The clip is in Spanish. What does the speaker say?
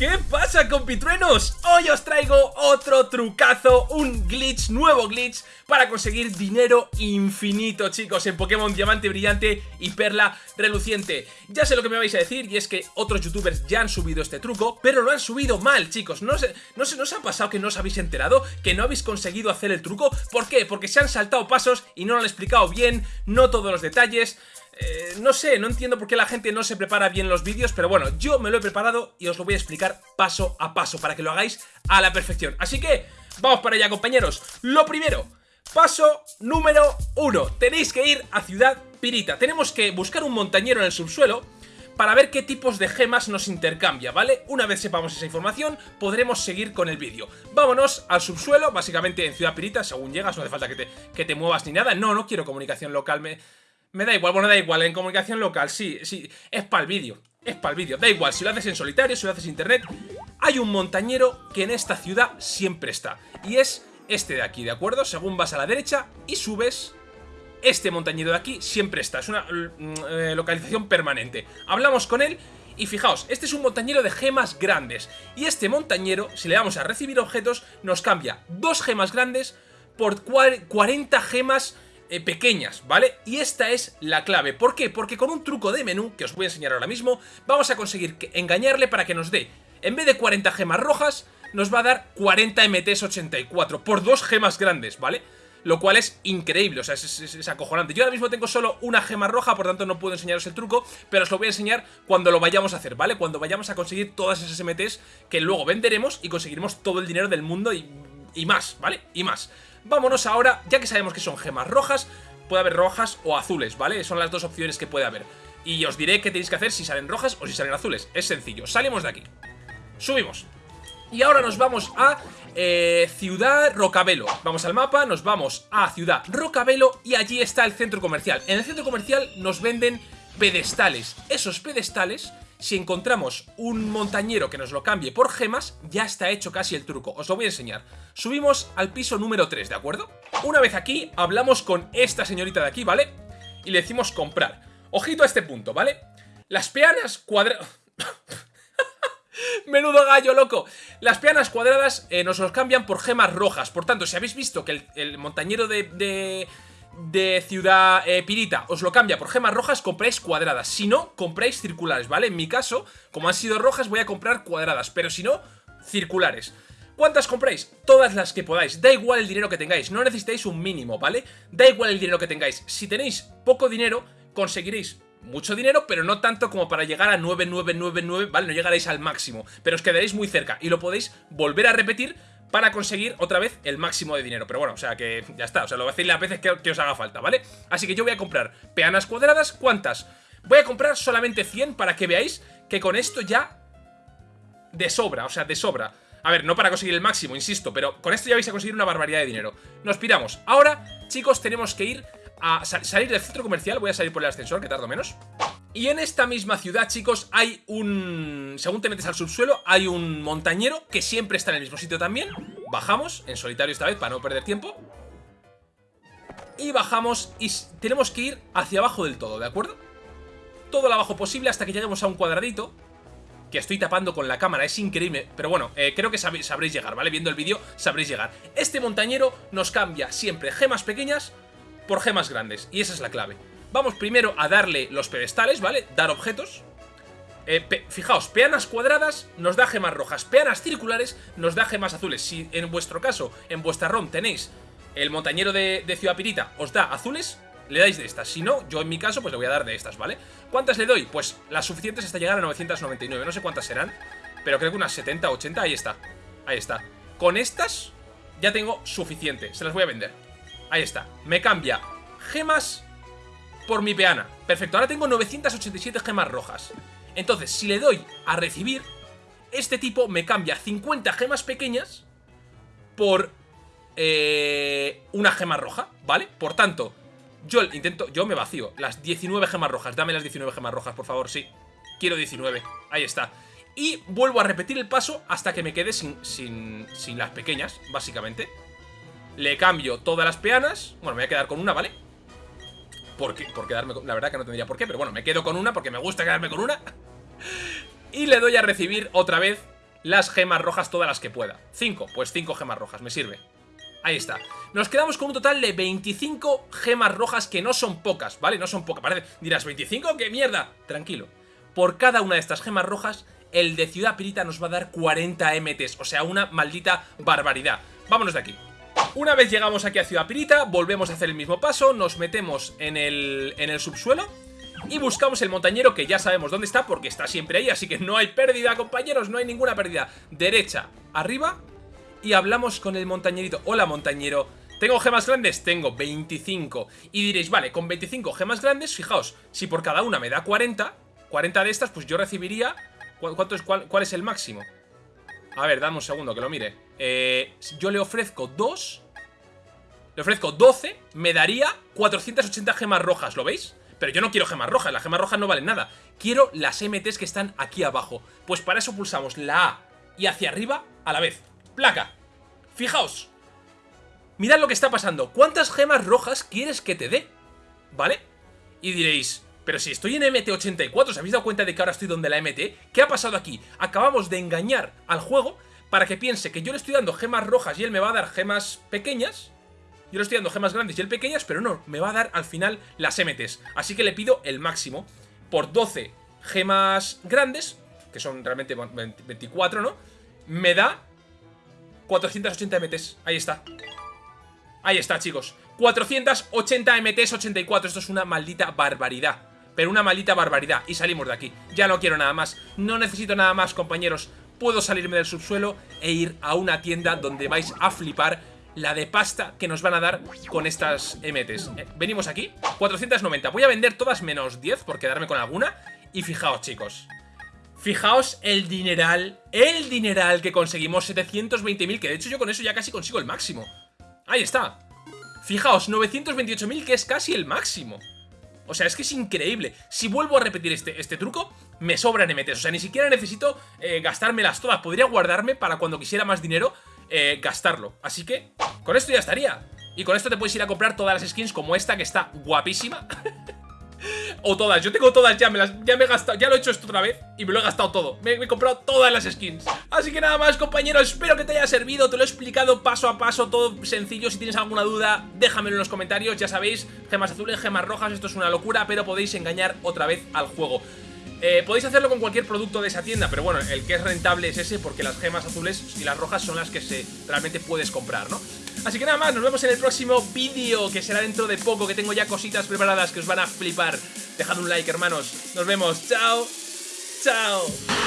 ¿Qué pasa compitruenos? Hoy os traigo otro trucazo, un glitch, nuevo glitch para conseguir dinero infinito chicos en Pokémon Diamante Brillante y Perla Reluciente Ya sé lo que me vais a decir y es que otros youtubers ya han subido este truco, pero lo han subido mal chicos No se, no se nos ha pasado que no os habéis enterado, que no habéis conseguido hacer el truco ¿Por qué? Porque se han saltado pasos y no lo han explicado bien, no todos los detalles eh, no sé, no entiendo por qué la gente no se prepara bien los vídeos, pero bueno, yo me lo he preparado y os lo voy a explicar paso a paso para que lo hagáis a la perfección. Así que, vamos para allá compañeros. Lo primero, paso número uno, tenéis que ir a Ciudad Pirita. Tenemos que buscar un montañero en el subsuelo para ver qué tipos de gemas nos intercambia, ¿vale? Una vez sepamos esa información, podremos seguir con el vídeo. Vámonos al subsuelo, básicamente en Ciudad Pirita, según llegas, no hace falta que te, que te muevas ni nada. No, no quiero comunicación local, me... Me da igual, bueno, da igual, en comunicación local, sí, sí, es para el vídeo, es para el vídeo, da igual, si lo haces en solitario, si lo haces en internet, hay un montañero que en esta ciudad siempre está, y es este de aquí, ¿de acuerdo? Según vas a la derecha y subes, este montañero de aquí siempre está, es una mm, eh, localización permanente. Hablamos con él y fijaos, este es un montañero de gemas grandes, y este montañero, si le damos a recibir objetos, nos cambia dos gemas grandes por 40 gemas eh, pequeñas, ¿vale? Y esta es la clave. ¿Por qué? Porque con un truco de menú, que os voy a enseñar ahora mismo, vamos a conseguir engañarle para que nos dé, en vez de 40 gemas rojas, nos va a dar 40 MTs 84, por dos gemas grandes, ¿vale? Lo cual es increíble, o sea, es, acojonante. Yo ahora mismo tengo solo una gema roja, por tanto no puedo enseñaros el truco, pero os lo voy a enseñar cuando lo vayamos a hacer, ¿vale? Cuando vayamos a conseguir todas esas MTs que luego venderemos y conseguiremos todo el dinero del mundo y, y más, ¿vale? Y más. Vámonos ahora, ya que sabemos que son gemas rojas, puede haber rojas o azules, ¿vale? Son las dos opciones que puede haber. Y os diré qué tenéis que hacer si salen rojas o si salen azules. Es sencillo, salimos de aquí. Subimos. Y ahora nos vamos a eh, Ciudad Rocabelo. Vamos al mapa, nos vamos a Ciudad Rocabelo y allí está el centro comercial. En el centro comercial nos venden pedestales. Esos pedestales si encontramos un montañero que nos lo cambie por gemas, ya está hecho casi el truco. Os lo voy a enseñar. Subimos al piso número 3, ¿de acuerdo? Una vez aquí, hablamos con esta señorita de aquí, ¿vale? Y le decimos comprar. Ojito a este punto, ¿vale? Las peanas cuadradas... Menudo gallo, loco. Las peanas cuadradas eh, nos los cambian por gemas rojas. Por tanto, si habéis visto que el, montañero de de Ciudad eh, Pirita os lo cambia por gemas rojas, compráis cuadradas. Si no, compráis circulares, ¿vale? En mi caso, como han sido rojas, voy a comprar cuadradas, pero si no, circulares. ¿Cuántas compráis? Todas las que podáis. Da igual el dinero que tengáis, no necesitáis un mínimo, ¿vale? Da igual el dinero que tengáis. Si tenéis poco dinero, conseguiréis mucho dinero, pero no tanto como para llegar a 9999, ¿vale? No llegaréis al máximo, pero os quedaréis muy cerca y lo podéis volver a repetir para conseguir otra vez el máximo de dinero. Pero bueno, o sea que ya está, o sea, lo decir las veces que, os haga falta, ¿vale? Así que yo voy a comprar peanas cuadradas, ¿cuántas? Voy a comprar solamente 100 para que veáis que con esto ya de sobra, o sea, de sobra. A ver, no para conseguir el máximo, insisto, pero con esto ya vais a conseguir una barbaridad de dinero. Nos piramos. Ahora, chicos, tenemos que ir a salir del centro comercial. Voy a salir por el ascensor, que tardo menos. Y en esta misma ciudad, chicos, hay un... Según te metes al subsuelo, hay un montañero que siempre está en el mismo sitio también. Bajamos, en solitario esta vez, para no perder tiempo. Y bajamos y tenemos que ir hacia abajo del todo, ¿de acuerdo? Todo lo abajo posible hasta que lleguemos a un cuadradito que estoy tapando con la cámara, es increíble, pero bueno, eh, creo que sabréis llegar, ¿vale? Viendo el vídeo sabréis llegar. Este montañero nos cambia siempre gemas pequeñas por gemas grandes, y esa es la clave. Vamos primero a darle los pedestales, ¿vale? Dar objetos. Eh, fijaos, peanas cuadradas nos da gemas rojas, peanas circulares nos da gemas azules. Si en vuestro caso, en vuestra ROM tenéis el montañero de, Ciudad Pirita, os da azules, le dais de estas. Si no, yo en mi caso, pues le voy a dar de estas, ¿vale? ¿Cuántas le doy? Pues las suficientes hasta llegar a 999. No sé cuántas serán, pero creo que unas 70, 80, ahí está. Ahí está. Con estas ya tengo suficiente. Se las voy a vender. Ahí está. Me cambia gemas por mi peana. Perfecto, ahora tengo 987 gemas rojas. Entonces, si le doy a recibir, este tipo me cambia 50 gemas pequeñas por eh, una gema roja, ¿vale? Por tanto, yo intento, yo me vacío las 19 gemas rojas. Dame las 19 gemas rojas, por favor, sí. Quiero 19, ahí está. Y vuelvo a repetir el paso hasta que me quede sin, sin, sin las pequeñas, básicamente. Le cambio todas las peanas. Bueno, me voy a quedar con una, ¿vale? Por, quedarme con... La verdad que no tendría por qué, pero bueno, me quedo con una porque me gusta quedarme con una. y le doy a recibir otra vez las gemas rojas todas las que pueda. 5, pues 5 gemas rojas, me sirve. Ahí está. Nos quedamos con un total de 25 gemas rojas que no son pocas, ¿vale? No son pocas. Parece, dirás, ¿25? ¡Qué mierda! Tranquilo. Por cada una de estas gemas rojas, el de Ciudad Pirita nos va a dar 40 MTs. O sea, una maldita barbaridad. Vámonos de aquí. Una vez llegamos aquí a Ciudad Pirita, volvemos a hacer el mismo paso, nos metemos en el, en el subsuelo y buscamos el montañero que ya sabemos dónde está porque está siempre ahí, así que no hay pérdida, compañeros, no hay ninguna pérdida. Derecha, arriba y hablamos con el montañerito. Hola, montañero. ¿Tengo gemas grandes? Tengo 25. Y diréis, vale, con 25 gemas grandes, fijaos, si por cada una me da 40, 40 de estas, pues yo recibiría... ¿Cuánto es, cuál, es el máximo? A ver, dame un segundo que lo mire. Eh, yo le ofrezco 2... Le ofrezco 12, me daría 480 gemas rojas, ¿lo veis? Pero yo no quiero gemas rojas, las gemas rojas no valen nada. Quiero las MTs que están aquí abajo. Pues para eso pulsamos la A y hacia arriba a la vez. Placa. Fijaos. Mirad lo que está pasando. ¿Cuántas gemas rojas quieres que te dé? ¿Vale? Y diréis, pero si estoy en MT84, ¿os habéis dado cuenta de que ahora estoy donde la MT? ¿Qué ha pasado aquí? Acabamos de engañar al juego para que piense que yo le estoy dando gemas rojas y él me va a dar gemas pequeñas yo le estoy dando gemas grandes y el pequeñas, pero no, me va a dar al final las MTs. Así que le pido el máximo. Por 12 gemas grandes, que son realmente 24, ¿no? Me da 480 MTs. Ahí está. Ahí está, chicos. 480 MTs 84. Esto es una maldita barbaridad. Pero una maldita barbaridad. Y salimos de aquí. Ya no quiero nada más. No necesito nada más, compañeros. Puedo salirme del subsuelo e ir a una tienda donde vais a flipar la de pasta que nos van a dar con estas MTs. Eh, venimos aquí, 490. Voy a vender todas menos 10 por quedarme con alguna. Y fijaos, chicos. Fijaos el dineral, el dineral que conseguimos, 720.000, que de hecho yo con eso ya casi consigo el máximo. Ahí está. Fijaos, 928.000, que es casi el máximo. O sea, es que es increíble. Si vuelvo a repetir este, este truco, me sobran MTs. O sea, ni siquiera necesito eh, gastármelas todas. Podría guardarme para cuando quisiera más dinero eh, gastarlo. Así que con esto ya estaría. Y con esto te puedes ir a comprar todas las skins como esta que está guapísima. o todas, yo tengo todas ya, me las, ya me he gastado, ya lo he hecho esto otra vez y me lo he gastado todo. Me, he comprado todas las skins. Así que nada más, compañeros, espero que te haya servido, te lo he explicado paso a paso, todo sencillo. Si tienes alguna duda, déjamelo en los comentarios. Ya sabéis, gemas azules, gemas rojas, esto es una locura, pero podéis engañar otra vez al juego. Eh, podéis hacerlo con cualquier producto de esa tienda, pero bueno, el que es rentable es ese porque las gemas azules y las rojas son las que se realmente puedes comprar, ¿no? Así que nada más, nos vemos en el próximo vídeo, que será dentro de poco, que tengo ya cositas preparadas que os van a flipar. Dejad un like, hermanos. Nos vemos. Chao. Chao.